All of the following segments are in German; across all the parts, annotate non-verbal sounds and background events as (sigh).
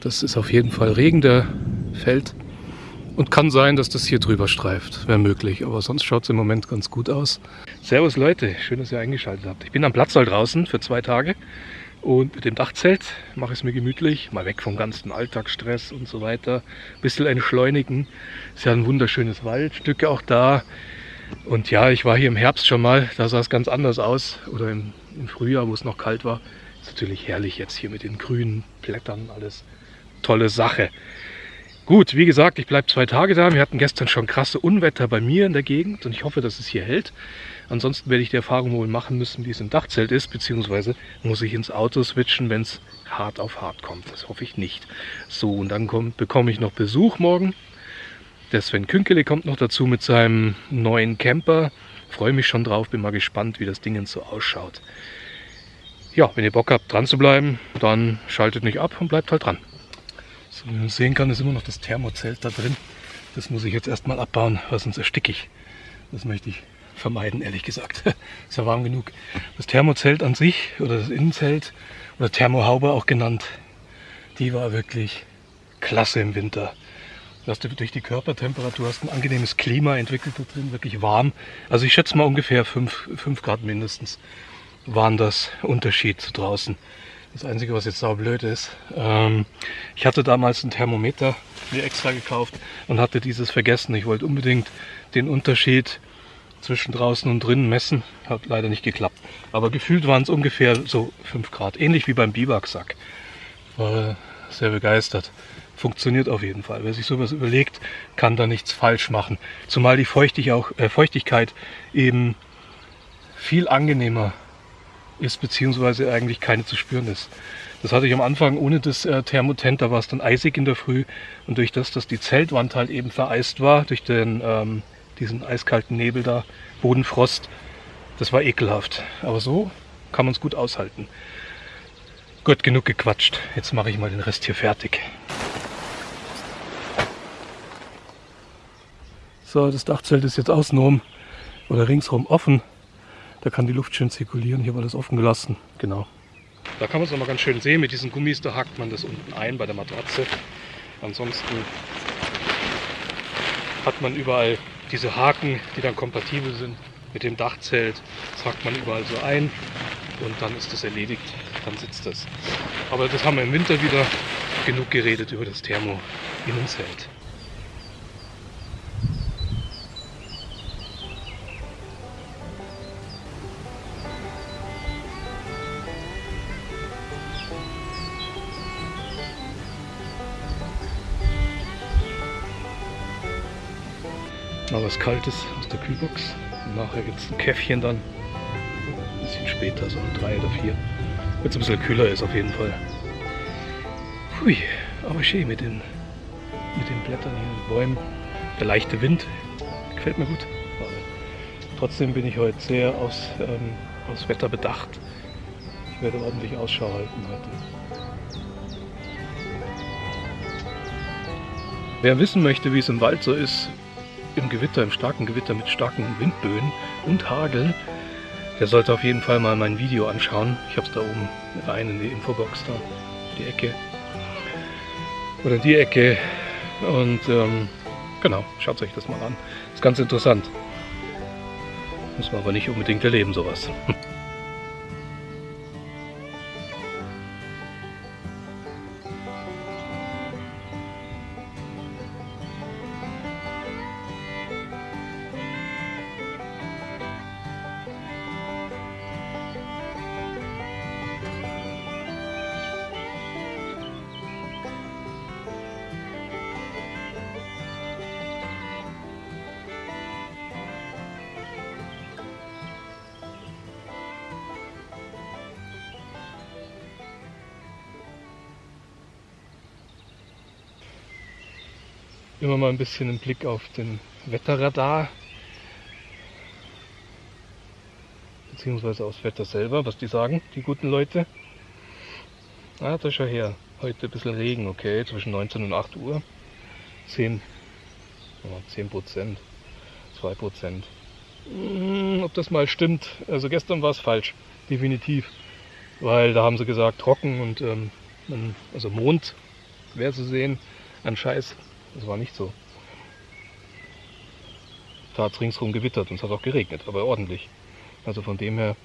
Das ist auf jeden Fall Regen, der fällt. Und kann sein, dass das hier drüber streift, wäre möglich. Aber sonst schaut es im Moment ganz gut aus. Servus Leute, schön, dass ihr eingeschaltet habt. Ich bin am Platzsaal draußen für zwei Tage. Und mit dem Dachzelt mache ich es mir gemütlich, mal weg vom ganzen Alltagsstress und so weiter. Ein bisschen entschleunigen. Ist ja ein wunderschönes Waldstück auch da. Und ja, ich war hier im Herbst schon mal, da sah es ganz anders aus. Oder im, im Frühjahr, wo es noch kalt war. Ist natürlich herrlich jetzt hier mit den grünen Blättern, alles tolle Sache. Gut, wie gesagt, ich bleibe zwei Tage da. Wir hatten gestern schon krasse Unwetter bei mir in der Gegend und ich hoffe, dass es hier hält. Ansonsten werde ich die Erfahrung wohl machen müssen, wie es im Dachzelt ist, beziehungsweise muss ich ins Auto switchen, wenn es hart auf hart kommt. Das hoffe ich nicht. So, und dann kommt, bekomme ich noch Besuch morgen. Der Sven Künkele kommt noch dazu mit seinem neuen Camper. Freue mich schon drauf, bin mal gespannt, wie das Ding so ausschaut. Ja, wenn ihr Bock habt, dran zu bleiben, dann schaltet nicht ab und bleibt halt dran. So, wie man sehen kann, ist immer noch das Thermozelt da drin. Das muss ich jetzt erstmal abbauen, weil sonst ersticke ich. Das möchte ich vermeiden, ehrlich gesagt. (laughs) ist ja warm genug. Das Thermozelt an sich oder das Innenzelt oder Thermohaube auch genannt, die war wirklich klasse im Winter. Du durch die Körpertemperatur hast ein angenehmes Klima entwickelt da drin, wirklich warm. Also ich schätze mal ungefähr 5, 5 Grad mindestens waren das Unterschied zu draußen. Das Einzige, was jetzt blöd ist, ähm, ich hatte damals ein Thermometer mir extra gekauft und hatte dieses vergessen. Ich wollte unbedingt den Unterschied zwischen draußen und drinnen messen. Hat leider nicht geklappt. Aber gefühlt waren es ungefähr so 5 Grad. Ähnlich wie beim Biwaksack. War sehr begeistert. Funktioniert auf jeden Fall. Wer sich sowas überlegt, kann da nichts falsch machen. Zumal die Feuchtig auch, äh, Feuchtigkeit eben viel angenehmer ist, beziehungsweise eigentlich keine zu spüren ist. Das hatte ich am Anfang ohne das äh, Thermotent, da war es dann eisig in der Früh. Und durch das, dass die Zeltwand halt eben vereist war, durch den ähm, diesen eiskalten Nebel da, Bodenfrost. Das war ekelhaft. Aber so kann man es gut aushalten. Gut, genug gequatscht. Jetzt mache ich mal den Rest hier fertig. So, das Dachzelt ist jetzt außenrum oder ringsherum offen. Da kann die Luft schön zirkulieren. Hier war das offen gelassen. Genau. Da kann man es nochmal ganz schön sehen. Mit diesen Gummis, da hakt man das unten ein bei der Matratze. Ansonsten hat man überall diese Haken, die dann kompatibel sind mit dem Dachzelt. Das hakt man überall so ein und dann ist das erledigt. Dann sitzt das. Aber das haben wir im Winter wieder genug geredet über das Thermo-Innenzelt. Mal was Kaltes aus der Kühlbox. Und nachher gibt es ein Käffchen dann. Ein bisschen später, so um drei oder vier. Wenn es ein bisschen kühler ist auf jeden Fall. Hui, aber schön mit den, mit den Blättern hier und Bäumen. Der leichte Wind gefällt mir gut. Trotzdem bin ich heute sehr aufs, ähm, aufs Wetter bedacht. Ich werde ordentlich Ausschau halten heute. Wer wissen möchte, wie es im Wald so ist, im Gewitter, im starken Gewitter mit starken Windböen und Hagel, der sollte auf jeden Fall mal mein Video anschauen. Ich habe es da oben rein in die Infobox da, die Ecke. Oder die Ecke. Und ähm, genau, schaut euch das mal an. Ist ganz interessant. Muss man aber nicht unbedingt erleben, sowas. (laughs) immer mal ein bisschen einen Blick auf den Wetterradar beziehungsweise aufs Wetter selber, was die sagen, die guten Leute. Ah, da schau her. Heute ein bisschen Regen, okay, zwischen 19 und 8 Uhr. 10, 10 Prozent, 2 Prozent. Hm, ob das mal stimmt, also gestern war es falsch, definitiv. Weil da haben sie gesagt, trocken und ähm, also Mond wäre zu sehen. Ein Scheiß. Das war nicht so. Da hat es ringsherum gewittert und es hat auch geregnet, aber ordentlich. Also von dem her,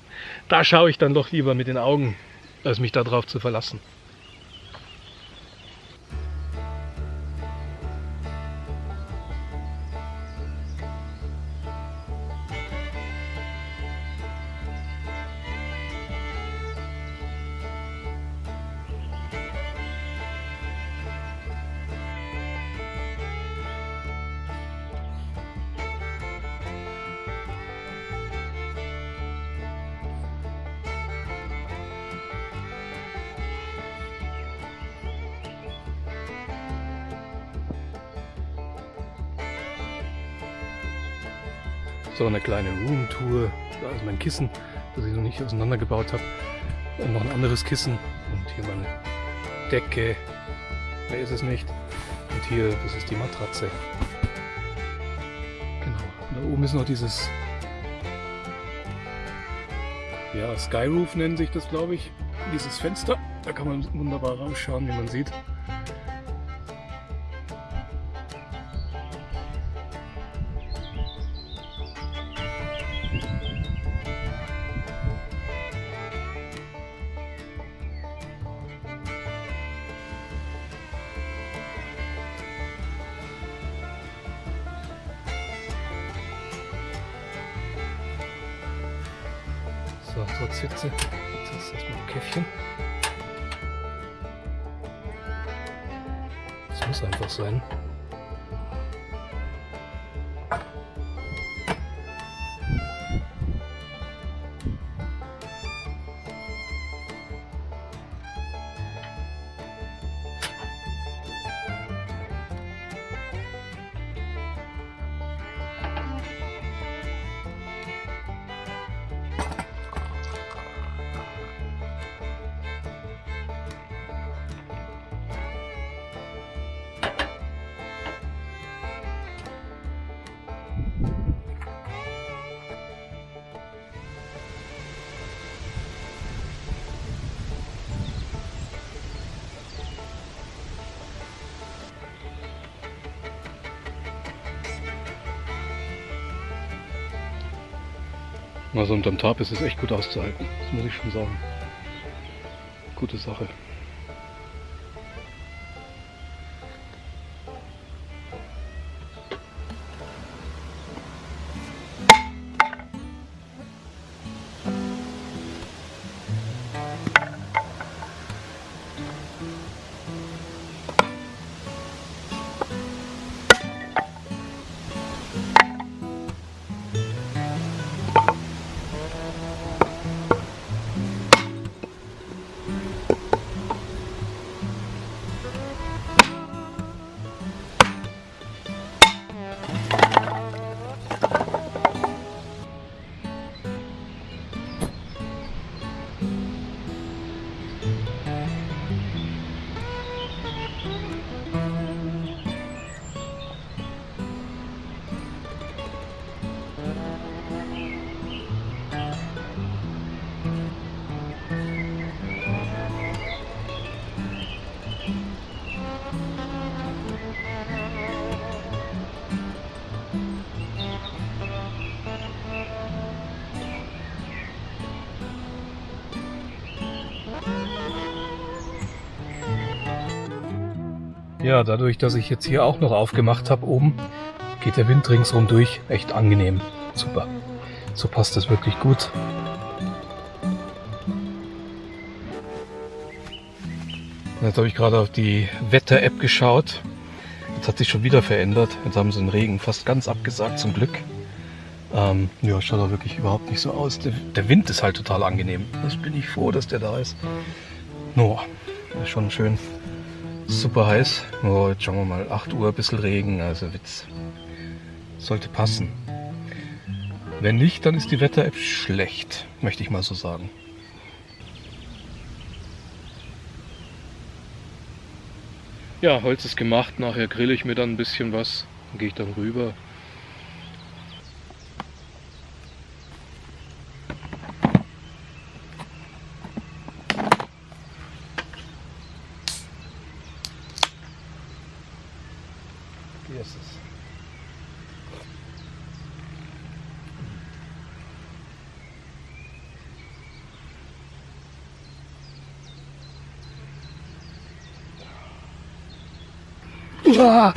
da schaue ich dann doch lieber mit den Augen, als mich darauf zu verlassen. So eine kleine Roomtour. Da ist mein Kissen, das ich noch nicht auseinandergebaut habe. Und noch ein anderes Kissen. Und hier meine Decke. Mehr ist es nicht. Und hier, das ist die Matratze. Genau. Und da oben ist noch dieses ja, Skyroof nennen sich das, glaube ich. Dieses Fenster. Da kann man wunderbar rausschauen, wie man sieht. Trotz Hitze. Jetzt ist erstmal ein Käffchen. Das muss einfach sein. Also unterm Tarp ist es echt gut auszuhalten, das muss ich schon sagen. Gute Sache. Ja, dadurch, dass ich jetzt hier auch noch aufgemacht habe oben, geht der Wind ringsrum durch. Echt angenehm. Super. So passt das wirklich gut. Jetzt habe ich gerade auf die Wetter-App geschaut. Jetzt hat sich schon wieder verändert. Jetzt haben sie den Regen fast ganz abgesagt, zum Glück. Ähm, ja, schaut auch wirklich überhaupt nicht so aus. Der, der, Wind ist halt total angenehm. Das bin ich froh, dass der da ist. No, ist schon schön super heiß. Oh, jetzt schauen wir mal, 8 Uhr, ein bisschen Regen, also Witz. Sollte passen. Wenn nicht, dann ist die Wetter-App schlecht, möchte ich mal so sagen. Ja, Holz ist gemacht, nachher grille ich mir dann ein bisschen was, dann gehe ich dann rüber, Hier ist es. Uah!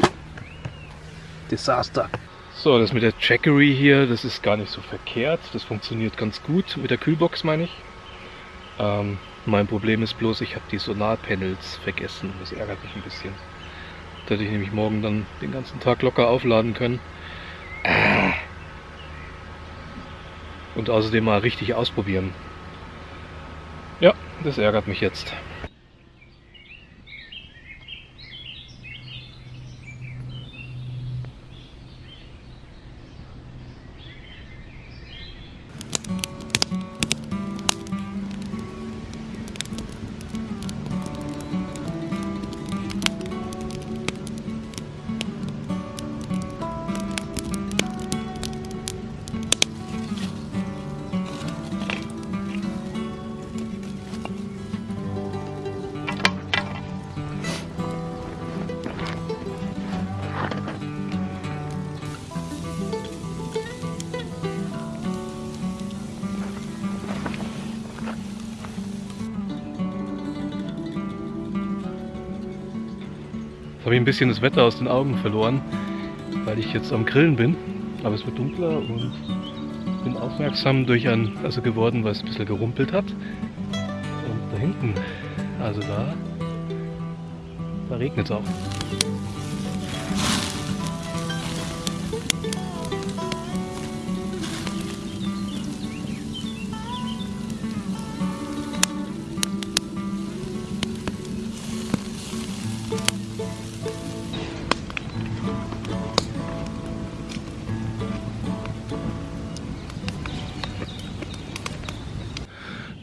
Desaster. So, das mit der Jackery hier, das ist gar nicht so verkehrt. Das funktioniert ganz gut. Mit der Kühlbox meine ich. Ähm, mein Problem ist bloß, ich habe die Solarpanels vergessen. Das ärgert mich ein bisschen. Da hätte ich nämlich morgen dann den ganzen Tag locker aufladen können. Und außerdem mal richtig ausprobieren. Ja, das ärgert mich jetzt. Bisschen das Wetter aus den Augen verloren, weil ich jetzt am Grillen bin. Aber es wird dunkler und bin aufmerksam durch ein, also geworden, weil es ein bisschen gerumpelt hat. Und da hinten, also da, da regnet es auch.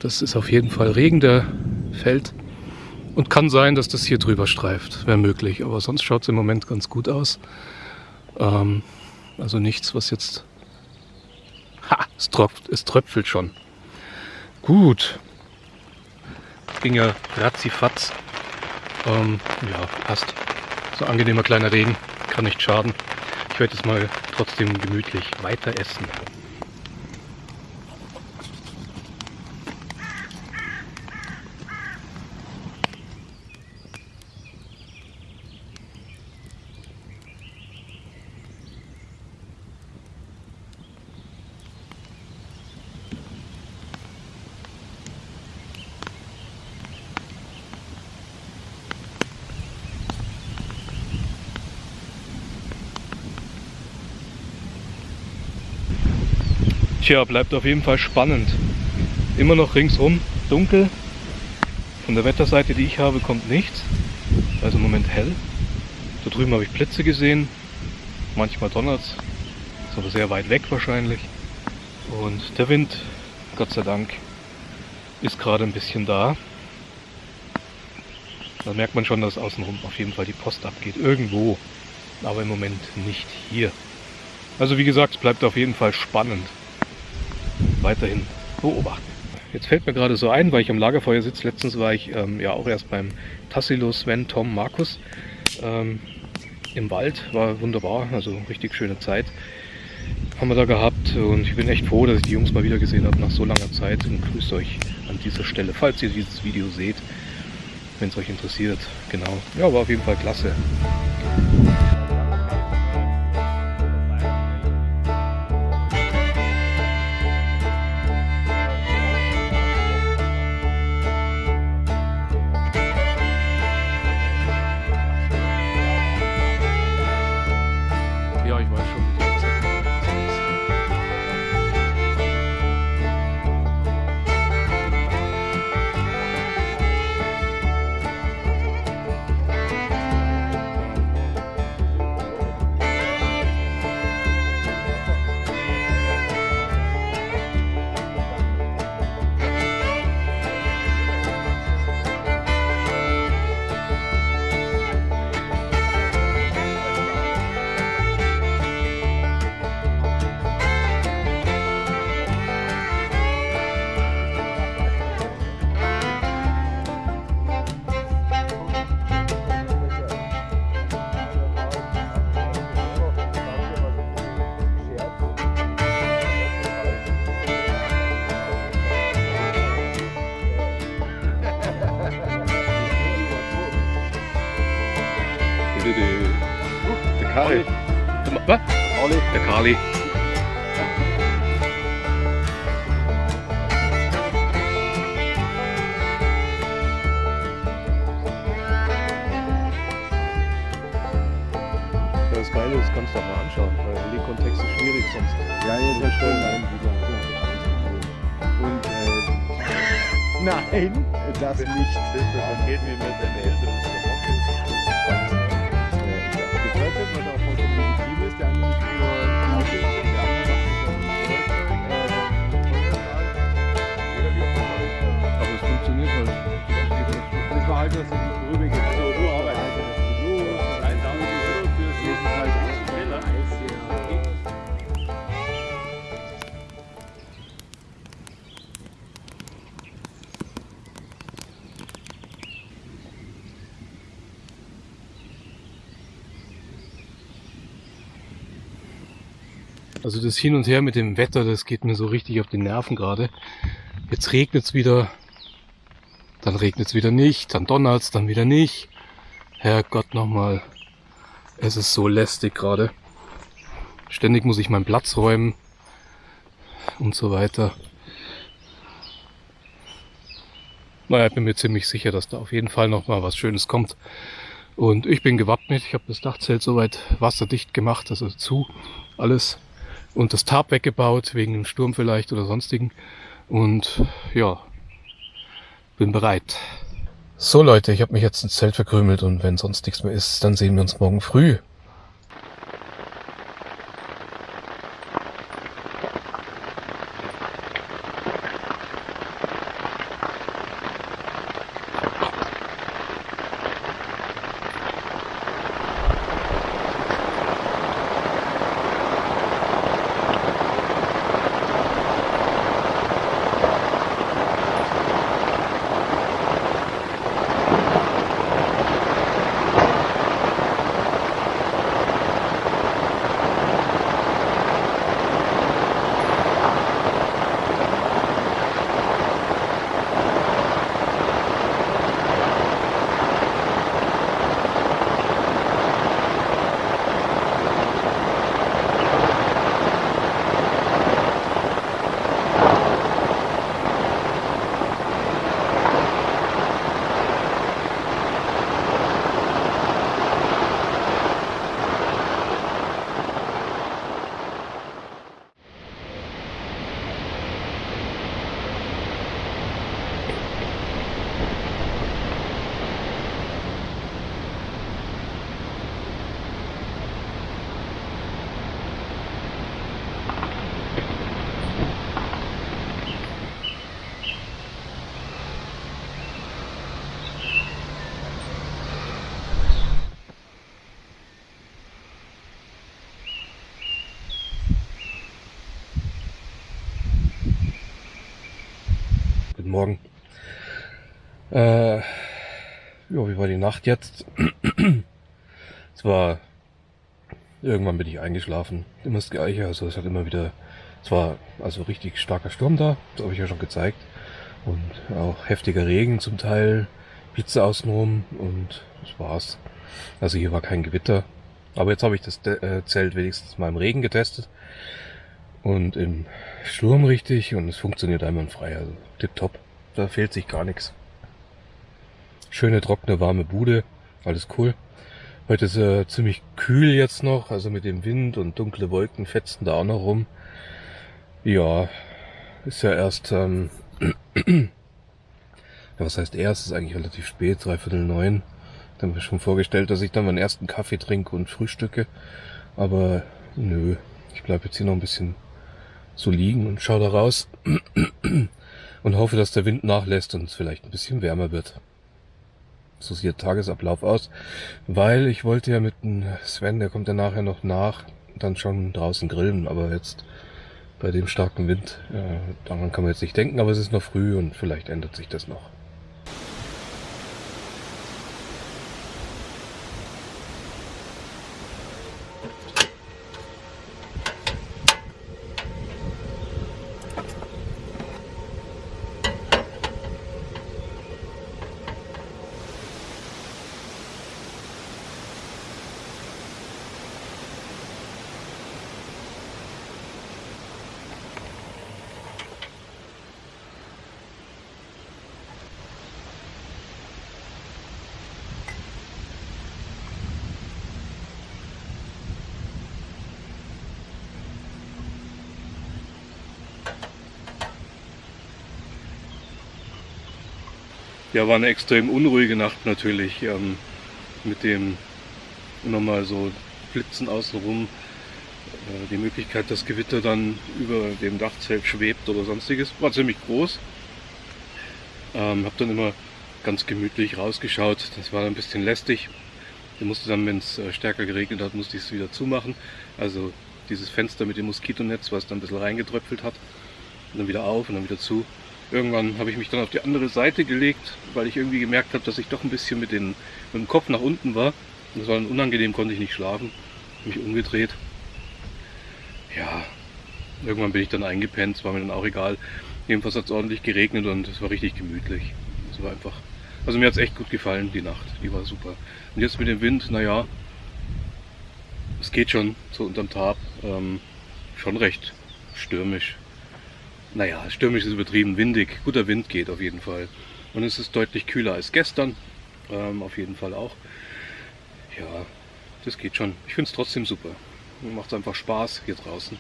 Das ist auf jeden Fall Regen, der fällt. Und kann sein, dass das hier drüber streift, wäre möglich. Aber sonst schaut es im Moment ganz gut aus. Ähm, also nichts, was jetzt... Ha, es, tropft, es tröpfelt schon. Gut. Ging ja ratzifatz. Ähm, ja, passt. So angenehmer kleiner Regen, kann nicht schaden. Ich werde jetzt mal trotzdem gemütlich weiter essen. Tja, bleibt auf jeden Fall spannend. Immer noch ringsrum dunkel. Von der Wetterseite, die ich habe, kommt nichts. Also im Moment hell. Da drüben habe ich Blitze gesehen. Manchmal donnert es. Ist aber sehr weit weg wahrscheinlich. Und der Wind, Gott sei Dank, ist gerade ein bisschen da. Da merkt man schon, dass außenrum auf jeden Fall die Post abgeht. Irgendwo. Aber im Moment nicht hier. Also wie gesagt, es bleibt auf jeden Fall spannend weiterhin beobachten. Jetzt fällt mir gerade so ein, weil ich am Lagerfeuer sitze. Letztens war ich ähm, ja auch erst beim Tassilo, Sven, Tom, Markus ähm, im Wald. War wunderbar, also richtig schöne Zeit haben wir da gehabt und ich bin echt froh, dass ich die Jungs mal wieder gesehen habe nach so langer Zeit und grüße euch an dieser Stelle, falls ihr dieses Video seht, wenn es euch interessiert. Genau, ja, war auf jeden Fall klasse. Nein, das nicht. Dann geht mir mit Eltern zur Woche. Das hört sich, was auch vollkommen legitim ist. Der andere ist nur Auto, der andere macht Aber es funktioniert halt. Das war halt, dass er Also das Hin und Her mit dem Wetter, das geht mir so richtig auf die Nerven gerade. Jetzt regnet es wieder, dann regnet es wieder nicht, dann donnert es, dann wieder nicht. Herrgott nochmal, es ist so lästig gerade. Ständig muss ich meinen Platz räumen und so weiter. Naja, ich bin mir ziemlich sicher, dass da auf jeden Fall noch mal was Schönes kommt. Und ich bin gewappnet. Ich habe das Dachzelt soweit wasserdicht gemacht, also zu, alles. Und das Tarp weggebaut, wegen dem Sturm vielleicht oder sonstigen. Und ja, bin bereit. So Leute, ich habe mich jetzt ins Zelt verkrümelt und wenn sonst nichts mehr ist, dann sehen wir uns morgen früh. Guten Morgen. Äh, ja, wie war die Nacht jetzt? (clears throat) es war, irgendwann bin ich eingeschlafen. Immer das Gleiche, also es hat immer wieder, es war also richtig starker Sturm da, das habe ich ja schon gezeigt. Und auch heftiger Regen zum Teil, Blitze außenrum und das war's. Also hier war kein Gewitter. Aber jetzt habe ich das äh, Zelt wenigstens mal im Regen getestet. Und im Sturm richtig und es funktioniert einwandfrei. Also tipptopp. Da fehlt sich gar nichts. Schöne, trockene, warme Bude. Alles cool. Heute ist äh, ziemlich kühl jetzt noch, also mit dem Wind und dunkle Wolken fetzen da auch noch rum. Ja, ist ja erst, ähm, (clears throat) ja, was heißt erst, ist eigentlich relativ spät, dreiviertel neun. Dann habe ich schon vorgestellt, dass ich dann meinen ersten Kaffee trinke und frühstücke. Aber nö, ich bleibe jetzt hier noch ein bisschen so liegen und schaue da raus (clears throat) und hoffe, dass der Wind nachlässt und es vielleicht ein bisschen wärmer wird. So sieht der Tagesablauf aus, weil ich wollte ja mit dem Sven, der kommt ja nachher noch nach, dann schon draußen grillen, aber jetzt bei dem starken Wind, äh, daran kann man jetzt nicht denken, aber es ist noch früh und vielleicht ändert sich das noch. Ja, war eine extrem unruhige Nacht natürlich. Ähm, mit dem immer mal so Blitzen außenrum. Äh, die Möglichkeit, dass Gewitter dann über dem Dachzelt schwebt oder sonstiges, war ziemlich groß. Ähm, habe dann immer ganz gemütlich rausgeschaut. Das war ein bisschen lästig. Ich musste dann, wenn es äh, stärker geregnet hat, musste ich es wieder zumachen. Also dieses Fenster mit dem Moskitonetz, was dann ein bisschen reingetröpfelt hat. Und dann wieder auf und dann wieder zu. Irgendwann habe ich mich dann auf die andere Seite gelegt, weil ich irgendwie gemerkt habe, dass ich doch ein bisschen mit, den, mit dem Kopf nach unten war. Das war dann unangenehm, konnte ich nicht schlafen. Mich umgedreht. Ja, irgendwann bin ich dann eingepennt, es war mir dann auch egal. Jedenfalls hat es ordentlich geregnet und es war richtig gemütlich. Es war einfach, also mir hat es echt gut gefallen, die Nacht, die war super. Und jetzt mit dem Wind, naja, es geht schon so unterm Tab, ähm, schon recht stürmisch. Naja, stürmisch ist übertrieben, windig, guter Wind geht auf jeden Fall. Und es ist deutlich kühler als gestern, ähm, auf jeden Fall auch. Ja, das geht schon. Ich finde es trotzdem super. Macht einfach Spaß hier draußen.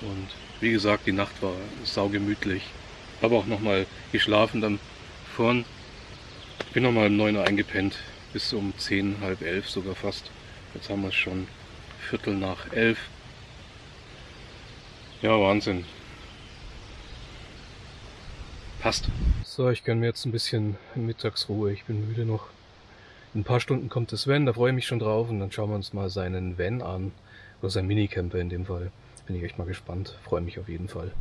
Und wie gesagt, die Nacht war saugemütlich. Habe auch nochmal geschlafen dann vorn. Ich bin nochmal um 9 Uhr eingepennt, bis um 10, halb 11 sogar fast. Jetzt haben wir es schon Viertel nach 11. Ja, Wahnsinn. Passt. So, ich gönne mir jetzt ein bisschen Mittagsruhe. Ich bin müde noch. In ein paar Stunden kommt das Van, da freue ich mich schon drauf. Und dann schauen wir uns mal seinen Van an. Oder sein Minicamper in dem Fall. Bin ich echt mal gespannt. Freue mich auf jeden Fall.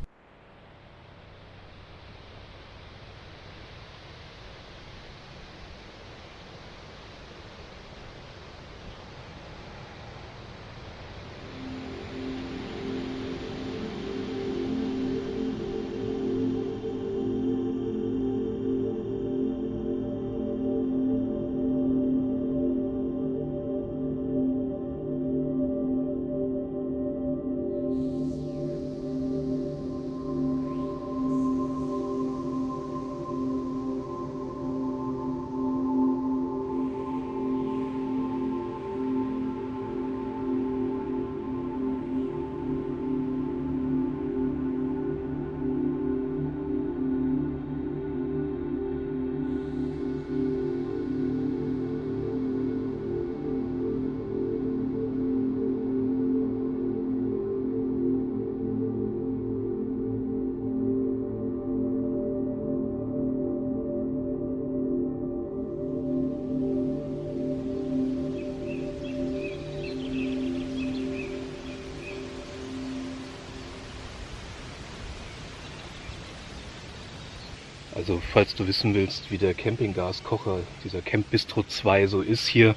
Also falls du wissen willst, wie der Campinggaskocher, dieser Camp Bistro 2 so ist hier,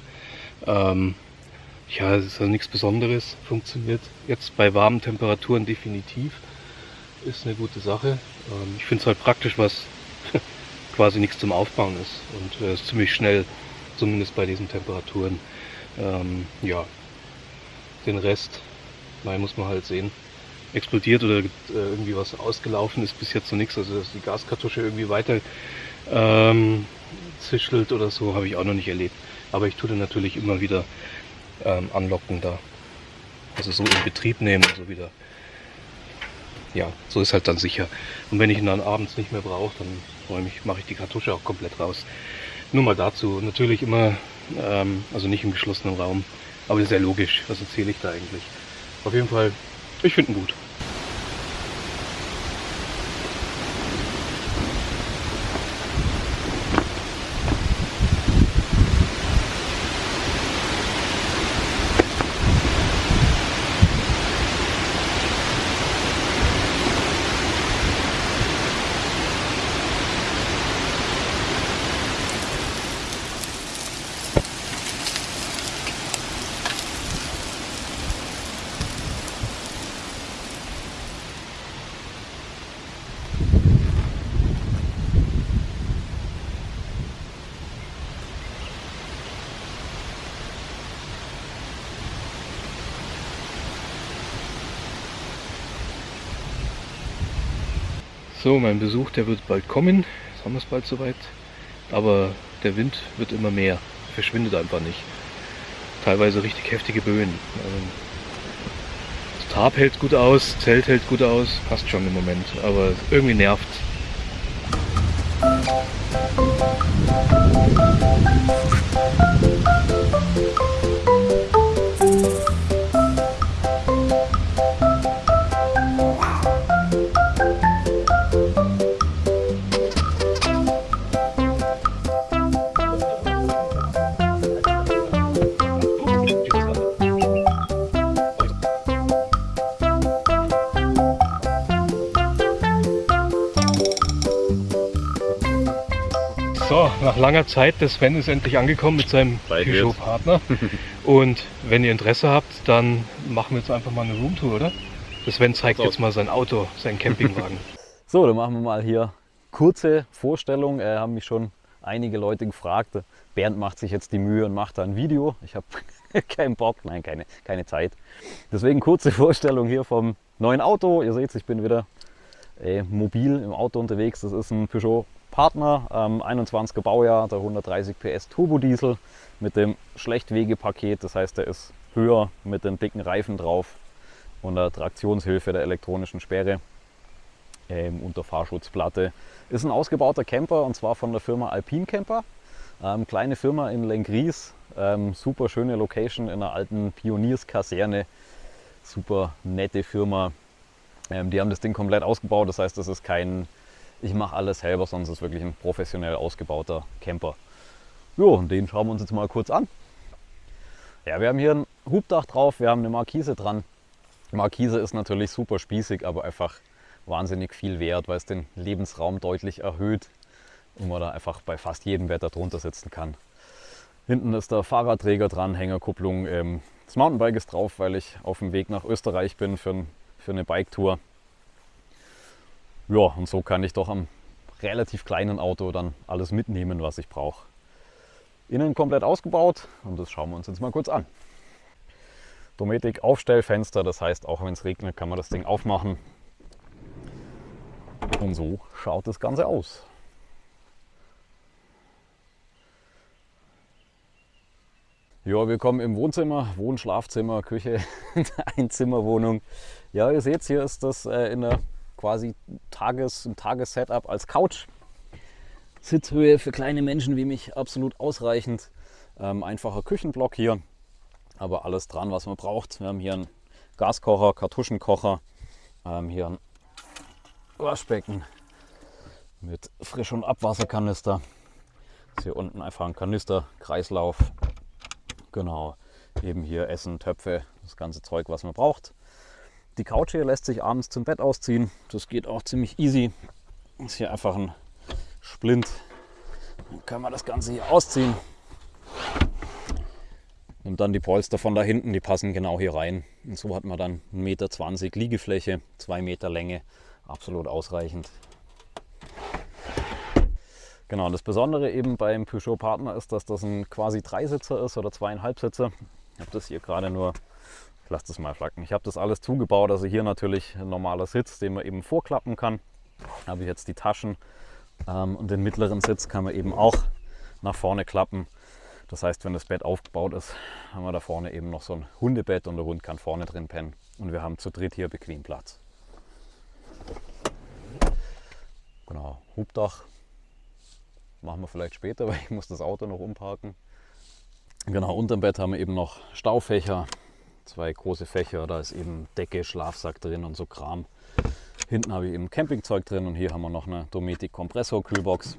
ähm, ja, es ist also nichts Besonderes, funktioniert jetzt bei warmen Temperaturen definitiv, ist eine gute Sache. Ähm, ich finde es halt praktisch, was (laughs) quasi nichts zum Aufbauen ist und äh, ist ziemlich schnell, zumindest bei diesen Temperaturen. Ähm, ja, den Rest, nein, muss man halt sehen explodiert oder äh, irgendwie was ausgelaufen ist bis jetzt noch nichts. Also dass die Gaskartusche irgendwie weiter ähm, zischelt oder so, habe ich auch noch nicht erlebt. Aber ich tue den natürlich immer wieder ähm, anlocken da. Also so in Betrieb nehmen, so wieder. Ja, so ist halt dann sicher. Und wenn ich ihn dann abends nicht mehr brauche, dann mache ich die Kartusche auch komplett raus. Nur mal dazu. Natürlich immer, ähm, also nicht im geschlossenen Raum. Aber das ist ja logisch. Was erzähle ich da eigentlich? Auf jeden Fall, ich finde ihn gut. Mein Besuch, der wird bald kommen. Jetzt haben wir es bald soweit. Aber der Wind wird immer mehr. Verschwindet einfach nicht. Teilweise richtig heftige Böen. Ähm, das Tarp hält gut aus, Zelt hält gut aus, passt schon im Moment. Aber irgendwie nervt. So, langer Zeit, der Sven ist endlich angekommen mit seinem Peugeot-Partner. (laughs) Und wenn ihr Interesse habt, dann machen wir jetzt einfach mal eine Roomtour, oder? Der Sven zeigt So. jetzt mal sein Auto, seinen Campingwagen. (laughs) So, dann machen wir mal hier kurze Vorstellung. Äh, haben mich schon einige Leute gefragt. Bernd macht sich jetzt die Mühe und macht da ein Video. Ich habe (laughs) keinen Bock, nein, keine, keine Zeit. Deswegen kurze Vorstellung hier vom neuen Auto. Ihr seht, ich bin wieder äh, mobil im Auto unterwegs. Das ist ein Peugeot Partner, ähm, 21er Baujahr, der 130 PS Turbodiesel mit dem Schlechtwegepaket. Das heißt, der ist höher mit den dicken Reifen drauf und der Traktionshilfe der elektronischen Sperre ähm, unter Fahrschutzplatte. Ist ein ausgebauter Camper und zwar von der Firma Alpine Camper. Ähm, kleine Firma in Lengries, ähm, super schöne Location in einer alten Pionierskaserne. Super nette Firma. Ähm, die haben das Ding komplett ausgebaut, das heißt, das ist kein ich mache alles selber, es ist wirklich ein professionell ausgebauter Camper. Jo, und den schauen wir uns jetzt mal kurz an. Ja, wir haben hier ein Hubdach drauf, wir haben eine Markise dran. Markise ist natürlich super spießig, aber einfach wahnsinnig viel wert, weil es den Lebensraum deutlich erhöht und man da einfach bei fast jedem Wetter drunter sitzen kann. Hinten ist der Fahrradträger dran, Hängerkupplung. Ähm, das Mountainbike ist drauf, weil ich auf dem Weg nach Österreich bin für, ein, für eine Biketour. Ja, und so kann ich doch am relativ kleinen Auto dann alles mitnehmen, was ich brauche. Innen komplett ausgebaut und das schauen wir uns jetzt mal kurz an. Dometic Aufstellfenster, das heißt, auch wenn es regnet, kann man das Ding aufmachen. Und so schaut das Ganze aus. Ja, wir kommen im Wohnzimmer, Wohn-, Schlafzimmer, Küche, (laughs) Einzimmerwohnung. Ja, ihr seht, hier ist das äh, in der quasi Tages, ein Tagessetup als Couch. Sitzhöhe für kleine Menschen wie mich absolut ausreichend. Ähm, einfacher Küchenblock hier, aber alles dran, was man braucht. Wir haben hier einen Gaskocher, Kartuschenkocher, ähm, hier ein Waschbecken mit Frisch- und Abwasserkanister. Ist hier unten einfach ein Kanister, Kreislauf. Genau, eben hier Essen, Töpfe, das ganze Zeug, was man braucht. Die Couch hier lässt sich abends zum Bett ausziehen. Das geht auch ziemlich easy. Ist hier einfach ein Splint. Dann kann man das Ganze hier ausziehen. Nimmt dann die Polster von da hinten, die passen genau hier rein. Und so hat man dann 1,20 Meter Liegefläche, 2 Meter Länge. Absolut ausreichend. Genau, und das Besondere eben beim Peugeot Partner ist, dass das ein quasi Dreisitzer ist oder zweieinhalb Sitzer. Ich habe das hier gerade nur ich lasse das mal flacken. Ich habe das alles zugebaut, also hier natürlich ein normaler Sitz, den man eben vorklappen kann. Da habe ich jetzt die Taschen ähm, und den mittleren Sitz kann man eben auch nach vorne klappen. Das heißt, wenn das Bett aufgebaut ist, haben wir da vorne eben noch so ein Hundebett und der Hund kann vorne drin pennen. Und wir haben zu dritt hier bequem Platz. Genau, Hubdach machen wir vielleicht später, (laughs) weil ich muss das Auto noch umparken. Genau, unterm Bett haben wir eben noch Staufächer, zwei große Fächer, da ist eben Decke, Schlafsack drin und so Kram. Hinten habe ich eben Campingzeug drin und hier haben wir noch eine Dometic Kompressor Kühlbox.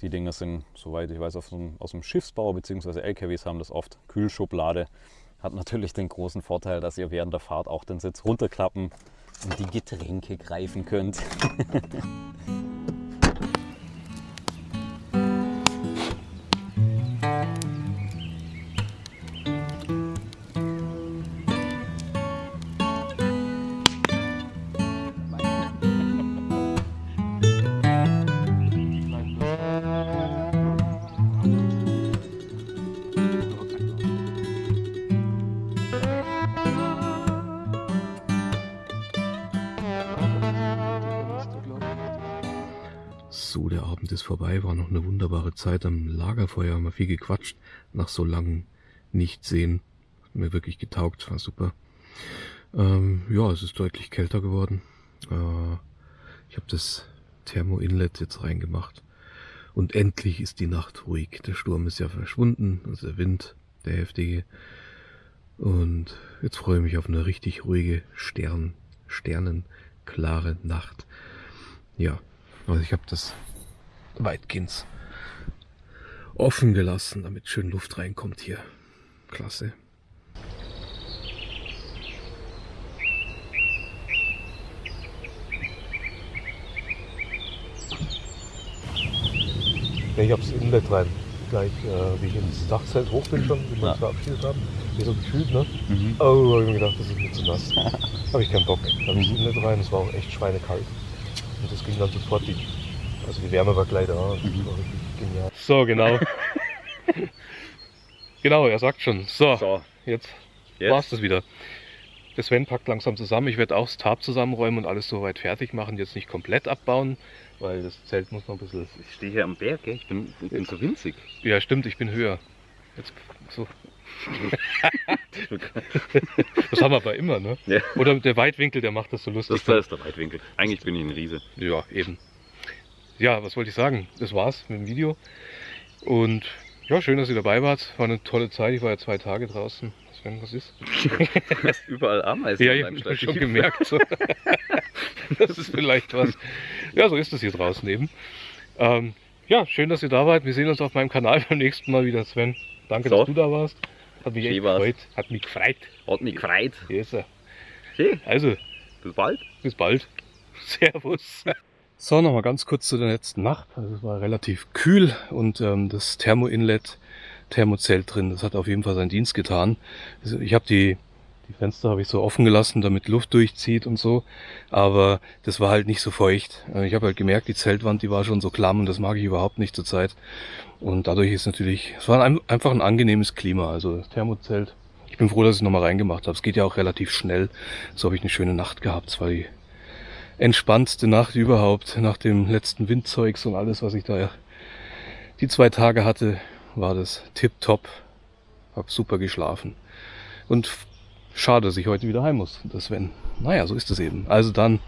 Die Dinger sind, soweit ich weiß, aus dem, Schiffsbau bzw. LKWs haben das oft Kühlschublade. Hat natürlich den großen Vorteil, dass ihr während der Fahrt auch den Sitz runterklappen und die Getränke greifen könnt. (laughs) vorbei, war noch eine wunderbare Zeit am Lagerfeuer, haben wir viel gequatscht, nach so langem Nichtsehen. Hat mir wirklich getaugt, war super. Ähm, ja, es ist deutlich kälter geworden. Äh, ich habe das Thermo-Inlet jetzt reingemacht Und endlich ist die Nacht ruhig. Der Sturm ist ja verschwunden, also der Wind, der heftige. Und jetzt freue ich mich auf eine richtig ruhige Stern, sternenklare Nacht. Ja, also ich habe das weitgehend offen gelassen, damit schön Luft reinkommt hier. Klasse. Ja, ich hab's Inlet rein. Gleich, äh, wie ich ins Dachzelt hoch bin schon, wie wir uns verabschiedet haben. Wie so gefühlt, ne? Mhm. Oh, hab ich mir gedacht, das ist mir zu nass. (laughs) Habe ich keinen Bock. Da habe ich Mhm. das Inlet rein, es war auch echt schweinekalt. Und das ging dann sofort, die, also die Wärme war gleich da. Mhm. war richtig genial. So, genau. (laughs) genau, er sagt schon. So, So, jetzt jetzt. war's das wieder. Der Sven packt langsam zusammen. Ich werde auch das Tarp zusammenräumen und alles soweit fertig machen. Jetzt nicht komplett abbauen, weil das Zelt muss noch ein bisschen. Ich stehe hier am Berg, gell? Ich bin, ich bin so winzig. Ja, stimmt, ich bin höher. Jetzt so. (laughs) Das haben wir aber immer, ne? Ja. Oder der Weitwinkel, der macht das so lustig. Das da ist der Weitwinkel. Eigentlich bin ich ein Riese. Ja, eben. Ja, was wollte ich sagen? Das war's mit dem Video. Und ja, schön, dass ihr dabei wart. War eine tolle Zeit. Ich war ja zwei Tage draußen. Sven, was ist? (laughs) Überall Ameisen Ja, ich habe schon gemerkt. So. (laughs) Das ist vielleicht was. Ja, so ist es hier draußen eben. Ähm, ja, schön, dass ihr da wart. Wir sehen uns auf meinem Kanal (laughs) beim nächsten Mal wieder, Sven. Danke, So. dass du da warst. Hat mich echt gefreut. Hat mich gefreut. Hat mich gefreut. Hier ist er. Okay, Also, bis bald. bis bald. Servus. So, nochmal ganz kurz zu der letzten Nacht. Also es war relativ kühl und ähm, das Thermo-Inlet, Thermozelt drin, das hat auf jeden Fall seinen Dienst getan. Also ich habe die, die Fenster habe ich so offen gelassen, damit Luft durchzieht und so, aber das war halt nicht so feucht. Äh, Ich habe halt gemerkt, die Zeltwand, die war schon so klamm und das mag ich überhaupt nicht zurzeit. Und dadurch ist natürlich, es war ein, einfach ein angenehmes Klima. Also das Thermozelt. Ich bin froh, dass ich es nochmal reingemacht habe. Es geht ja auch relativ schnell. So habe ich eine schöne Nacht gehabt. Es war die entspannendste Nacht überhaupt nach dem letzten Windzeugs und alles, was ich da die zwei Tage hatte, war das tipptopp. Hab super geschlafen. Und schade, dass ich heute wieder heim muss. Das wenn. Naja, so ist es eben. Also dann